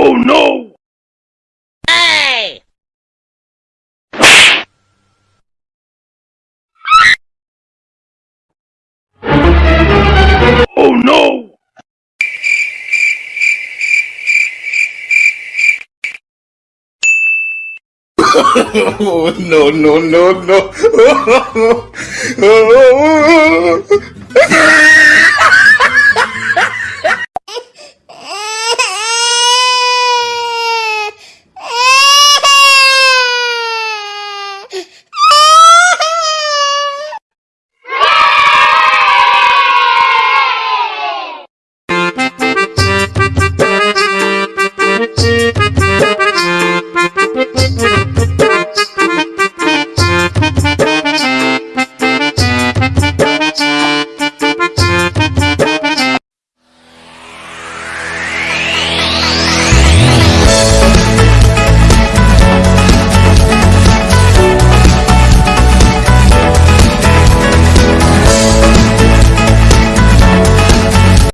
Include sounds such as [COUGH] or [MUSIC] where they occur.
Oh no! Hey! Oh no! oh, no, no, no, no. [LAUGHS]